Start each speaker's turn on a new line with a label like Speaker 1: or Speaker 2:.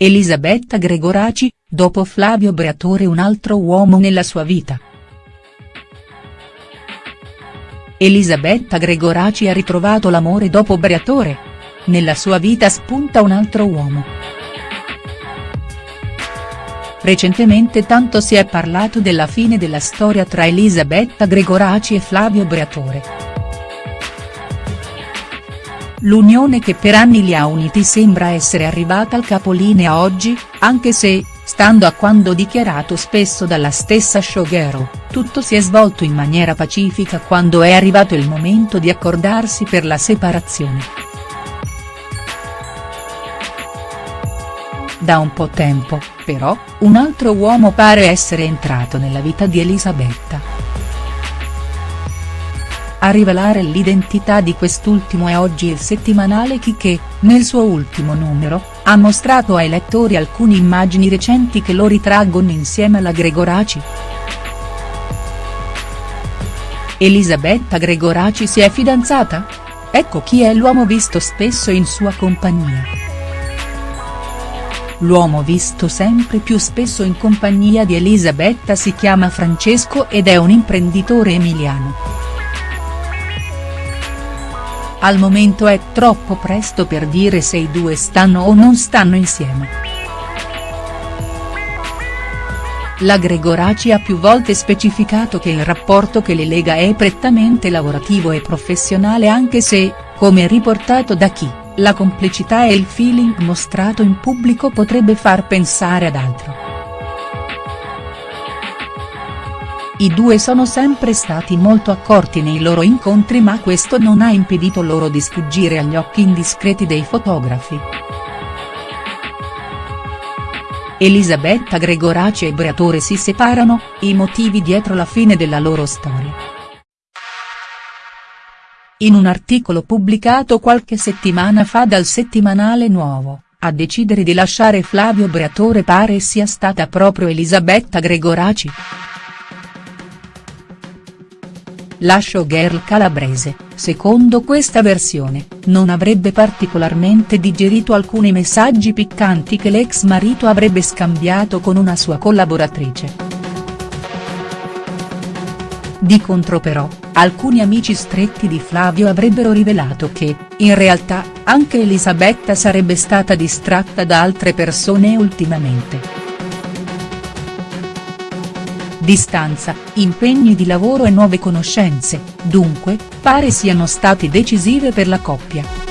Speaker 1: Elisabetta Gregoraci, dopo Flavio Briatore un altro uomo nella sua vita. Elisabetta Gregoraci ha ritrovato l'amore dopo Briatore. Nella sua vita spunta un altro uomo. Recentemente tanto si è parlato della fine della storia tra Elisabetta Gregoraci e Flavio Briatore. L'unione che per anni li ha uniti sembra essere arrivata al capolinea oggi, anche se, stando a quando dichiarato spesso dalla stessa showgirl, tutto si è svolto in maniera pacifica quando è arrivato il momento di accordarsi per la separazione. Da un po' tempo, però, un altro uomo pare essere entrato nella vita di Elisabetta. A rivelare l'identità di quest'ultimo è oggi il settimanale Chi che, nel suo ultimo numero, ha mostrato ai lettori alcune immagini recenti che lo ritraggono insieme alla Gregoraci. Elisabetta Gregoraci si è fidanzata? Ecco chi è l'uomo visto spesso in sua compagnia. L'uomo visto sempre più spesso in compagnia di Elisabetta si chiama Francesco ed è un imprenditore emiliano. Al momento è troppo presto per dire se i due stanno o non stanno insieme. La Gregoraci ha più volte specificato che il rapporto che le lega è prettamente lavorativo e professionale anche se, come riportato da chi, la complicità e il feeling mostrato in pubblico potrebbe far pensare ad altro. I due sono sempre stati molto accorti nei loro incontri ma questo non ha impedito loro di sfuggire agli occhi indiscreti dei fotografi. Elisabetta Gregoraci e Briatore si separano, i motivi dietro la fine della loro storia. In un articolo pubblicato qualche settimana fa dal settimanale Nuovo, a decidere di lasciare Flavio Briatore pare sia stata proprio Elisabetta Gregoraci. La showgirl calabrese, secondo questa versione, non avrebbe particolarmente digerito alcuni messaggi piccanti che l'ex marito avrebbe scambiato con una sua collaboratrice. Di contro però, alcuni amici stretti di Flavio avrebbero rivelato che, in realtà, anche Elisabetta sarebbe stata distratta da altre persone ultimamente. Distanza, impegni di lavoro e nuove conoscenze, dunque, pare siano stati decisive per la coppia.